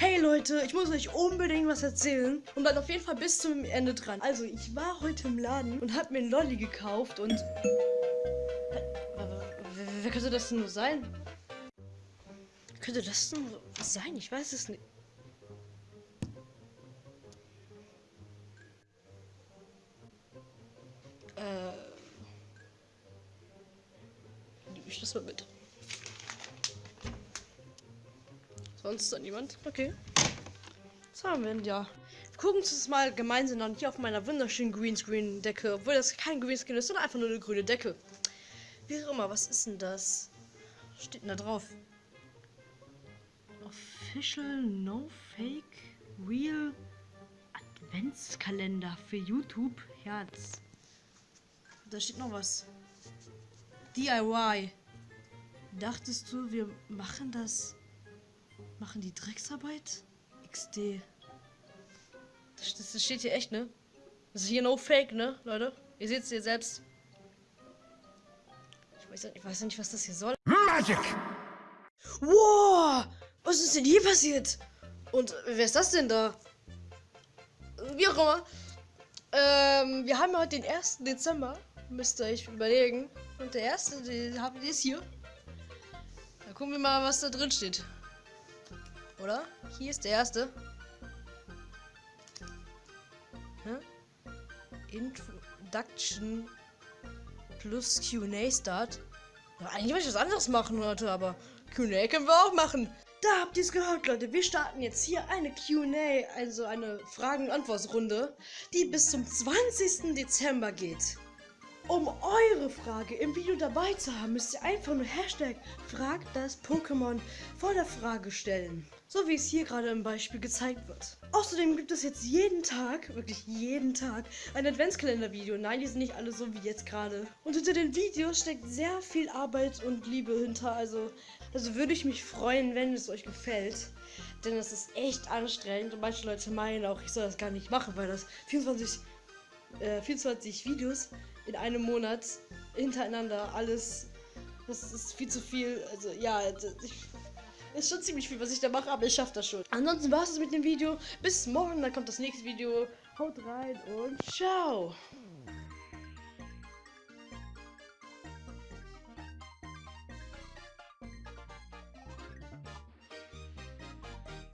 Hey Leute, ich muss euch unbedingt was erzählen und bleibt auf jeden Fall bis zum Ende dran. Also, ich war heute im Laden und habe mir einen Lolli gekauft und... Wer, wer könnte das denn nur sein? Könnte das denn sein? Ich weiß es nicht. Äh... Nehme ich das mal mit. Sonst dann niemand? Okay. Was haben wir denn ja? Wir gucken uns das mal gemeinsam an hier auf meiner wunderschönen Greenscreen-Decke. Obwohl das kein Greenscreen ist, sondern einfach nur eine grüne Decke. Wie auch immer, was ist denn das? Was steht denn da drauf? Official No Fake Real Adventskalender für YouTube. Herz. Da steht noch was. DIY. Dachtest du, wir machen das Machen die Drecksarbeit? XD. Das, das, das steht hier echt, ne? Das ist hier no fake, ne, Leute? Ihr seht es hier selbst. Ich weiß, ich weiß nicht, was das hier soll. Magic! Wow! Was ist denn hier passiert? Und wer ist das denn da? Wie auch immer. Ähm, wir haben heute den 1. Dezember. Müsst ihr euch überlegen. Und der erste, den haben wir ist hier. Dann gucken wir mal, was da drin steht. Oder? Hier ist der erste. Hm? Introduction plus QA Start. Eigentlich wollte ich was anderes machen heute, aber QA können wir auch machen. Da habt ihr es gehört, Leute. Wir starten jetzt hier eine QA, also eine Fragen- und Antwortrunde, die bis zum 20. Dezember geht. Um eure Frage im Video dabei zu haben, müsst ihr einfach nur Hashtag fragt das Pokémon vor der Frage stellen. So wie es hier gerade im Beispiel gezeigt wird. Außerdem gibt es jetzt jeden Tag, wirklich jeden Tag, ein Adventskalender-Video. Nein, die sind nicht alle so wie jetzt gerade. Und hinter den Videos steckt sehr viel Arbeit und Liebe hinter. Also, also würde ich mich freuen, wenn es euch gefällt. Denn es ist echt anstrengend und manche Leute meinen auch, ich soll das gar nicht machen, weil das 24, äh, 24 Videos in einem Monat hintereinander alles. Das ist viel zu viel. Also ja, ich, ist schon ziemlich viel, was ich da mache, aber ich schaffe das schon. Ansonsten war es mit dem Video. Bis morgen, dann kommt das nächste Video. Haut rein und ciao.